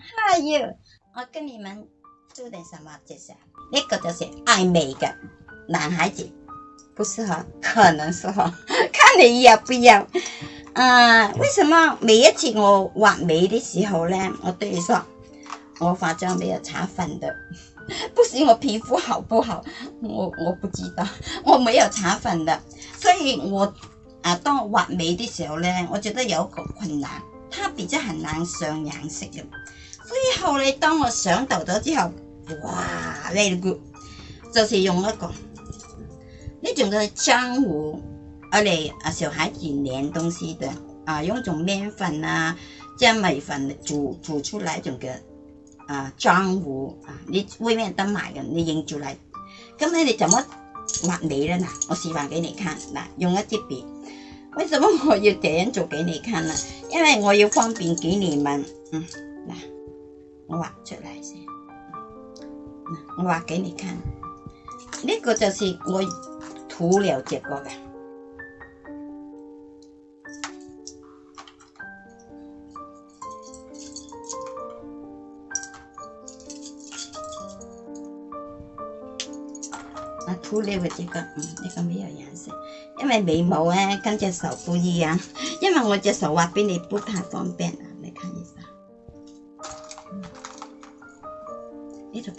还有，我跟你们做点什么介绍？那个就是爱美嘅男孩子不适合，可能适合，看你要不要。啊，为什么每一次我画眉的时候呢，我对你说，我化妆没有擦粉的，不是我皮肤好不好？我我不知道，我没有擦粉的，所以我啊，当我画眉的时候呢，我觉得有一个困难，它比较很难上颜色。后咧，当我想到咗之后，哇！v e r y good，就是用一个呢种嘅浆糊，我哋啊小孩子粘东西的啊，用种面粉啊，將米粉煮煮出來种嘅啊浆糊啊，你外面得買嘅？你認住嚟，咁你哋怎么抹你咧嗱？我示范俾你看嗱，用一支笔。为什么我要點樣做俾你看呢？因为我要方便俾你們，嗯嗱。我画出来先，我画给你看，呢个就是我涂了结果噶。我涂了这个，嗯，这个没有颜色，因为眉毛啊跟只手不一样，因为我只手画俾你不太方便。条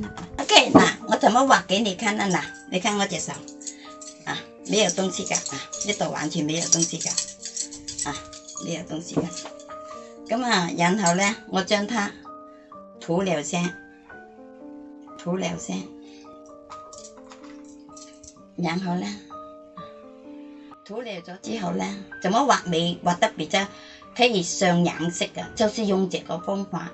啦。OK，嗱，我怎么画给你看啊？嗱，你看我只手啊，没有东西噶，啊，呢度完全没有东西噶，啊，没有东西噶。咁啊，然后咧，我将它涂了先，涂了先，然后咧，涂了咗之后咧，怎么画眉画得比较？以上眼色嘅，就是用这个方法，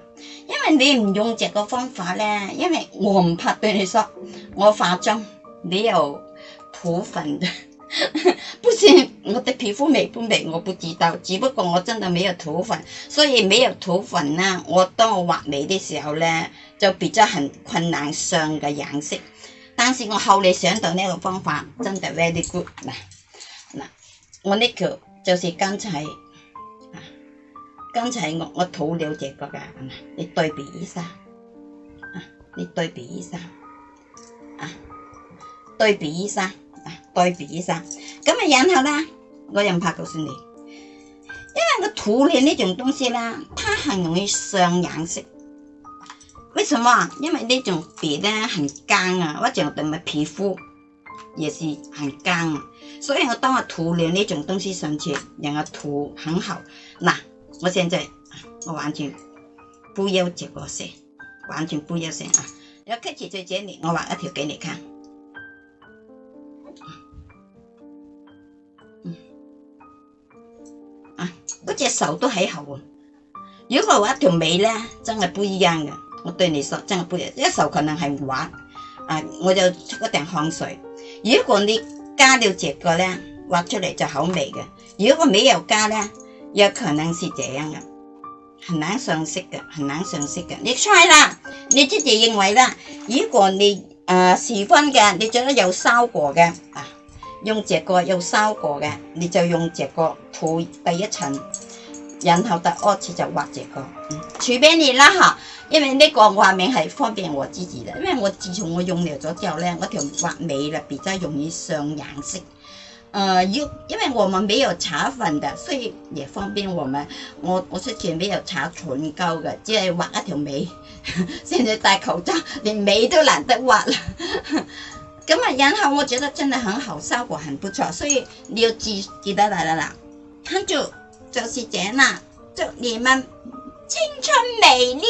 因为你唔用这个方法咧，因为我唔怕对你说，我化妆你有土粉，不是我的皮肤美不美？我不知道，只不过我真的没有土粉，所以没有土粉啦。我当我画眉的时候咧，就比较很困难上嘅眼色，但是我后嚟想到呢个方法，真的 very good 嗱嗱，我呢个就是刚才。刚才我我涂了这个嘅，你对比一下，啊，你对比一下，啊，对比一下，啊，对比一下，咁啊然后呢，我又怕告诉你，因为个涂料呢种东西呢，它很容易上颜色。为什么？因为呢种笔呢很干啊，或者我哋咪皮肤，也是很干啊。所以我当我涂了呢种东西上去，然后涂很好，嗱。我现在我完全不要这个线，完全不要线啊！要客气在这里，我画一条给你看。啊，嗰只手都还好啊。如果画一条尾咧，真系不一样嘅。我对你说，真系一样。手可能系画，啊，我就出一定汗水。如果你加了这个咧，画出嚟就好美嘅。如果没有加咧。有可能是这样的，很难上色的，很难上色的。你猜啦，你自己认为啦。如果你呃试翻的，你觉得有效果的啊，用这个有效果的，你就用这个涂第一层，然后第二次就画这个。嗯，随便你啦哈。因为呢个画面系方便我自己的，因为我自从我用了咗之后呢，我条画眉特比较容易上颜色。呃，有，因为我们没有搽粉的，所以也方便我们。我我之前没有擦唇膏的，只画一条眉。现 在戴口罩，连眉都懒得画了。咁啊，然后我觉得真的很好，效果很不错。所以你要记记得来来啦，记住，是这样啦，祝你们青春美丽。